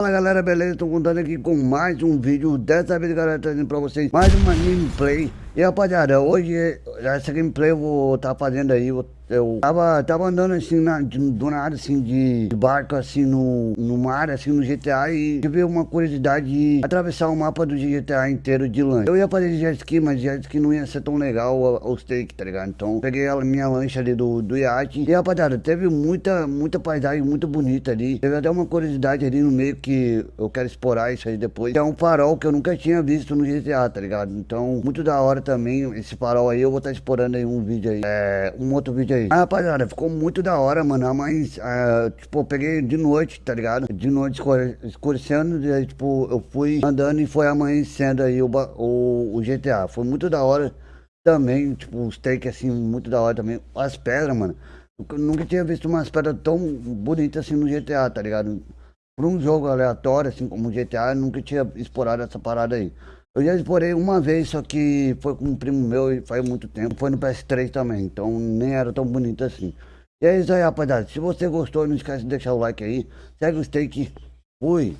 Fala galera, beleza? Tô contando aqui com mais um vídeo Dessa vez galera, trazendo pra vocês mais uma gameplay E rapaziada, hoje essa gameplay eu vou estar tá fazendo aí eu tava, tava andando assim, na, de, do nada, assim, de, de, barco, assim, no, no mar, assim, no GTA E tive uma curiosidade de atravessar o mapa do GTA inteiro de lancha. Eu ia fazer jet ski, mas jet ski não ia ser tão legal os take, tá ligado? Então, peguei a minha lancha ali do, do iate. E rapaziada, teve muita, muita paisagem muito bonita ali. Teve até uma curiosidade ali no meio que eu quero explorar isso aí depois. É um farol que eu nunca tinha visto no GTA, tá ligado? Então, muito da hora também esse farol aí. Eu vou estar tá explorando aí um vídeo aí, é, um outro vídeo aí Ah, rapaziada, ficou muito da hora, mano. Mas, uh, tipo, eu peguei de noite, tá ligado? De noite escurecendo, e aí, tipo, eu fui andando e foi amanhecendo aí o, o, o GTA. Foi muito da hora também, tipo, os takes assim, muito da hora também. As pedras, mano. Eu nunca tinha visto umas pedras tão bonitas assim no GTA, tá ligado? Por um jogo aleatório, assim como o GTA, eu nunca tinha explorado essa parada aí. Eu já explorei uma vez, só que foi com um primo meu e faz muito tempo. Foi no PS3 também, então nem era tão bonito assim. E é isso aí, rapaziada. Se você gostou, não esquece de deixar o like aí. Segue o steak. Fui!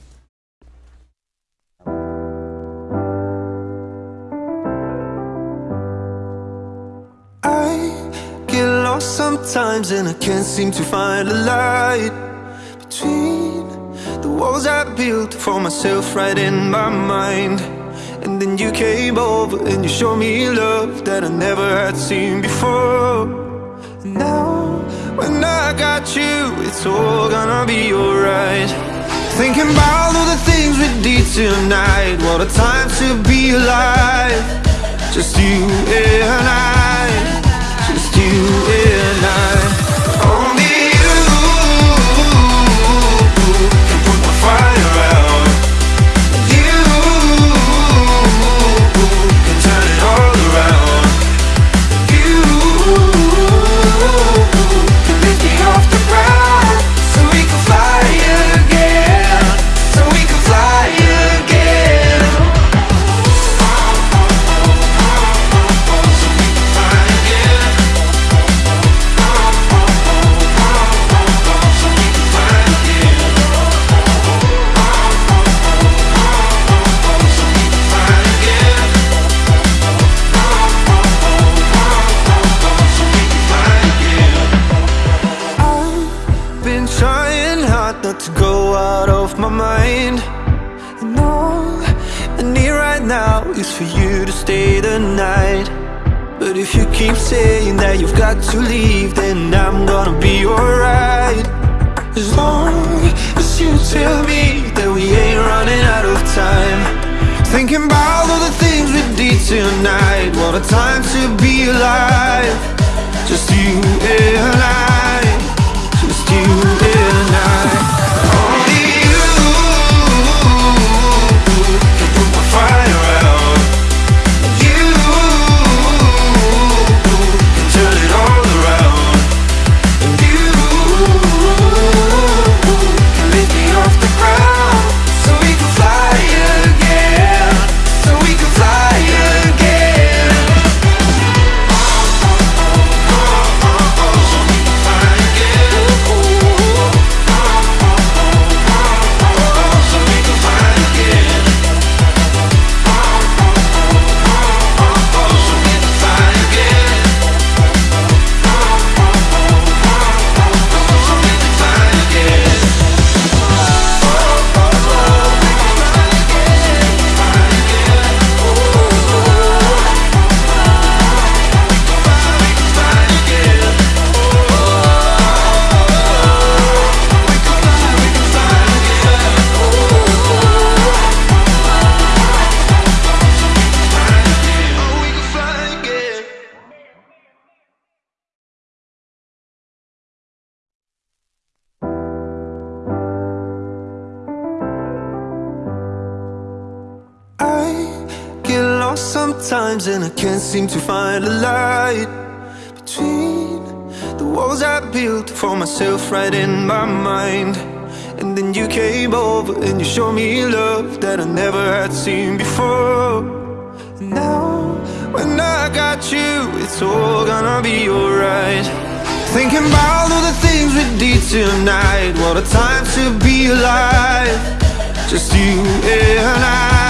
sometimes and I can't seem to find a light Between the walls I built for myself right in my mind And then you came over and you showed me love that I never had seen before. And Now, when I got you, it's all gonna be alright. Thinking about all the things we did tonight What a time to be alive. Just you and I is for you to stay the night. But if you keep saying that you've got to leave Then I'm gonna be alright. As long as you tell me that we ain't running out of time. Thinking about all the things we did tonight. What a time to be alive. Just you and sometimes and I can't seem to find a light Between the walls I built for myself right in my mind. And then you came over and you showed me love that I never had seen before. And Now, when I got you, it's all gonna be alright. Thinking about all the things we did tonight What a time to be alive. Just you and I.